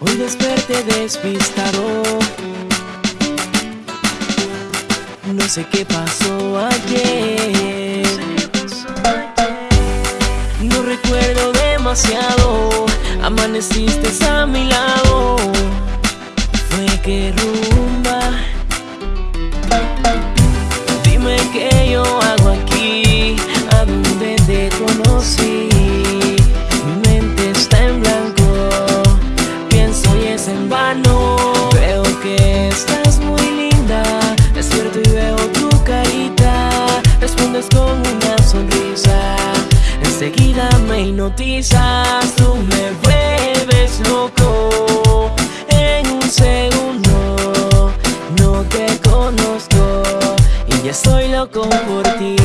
Hoy desperté despistado. No sé qué pasó ayer. No recuerdo demasiado. Amaneciste a mi lado. Fue que rumba. Dime qué yo hago aquí. A dónde te conocí en vano. Veo que estás muy linda. Despierto y veo tu carita. Respondes con una sonrisa. Enseguida me hipnotizas. Tú me vuelves loco. En un segundo No te conozco. Y ya estoy loco por ti.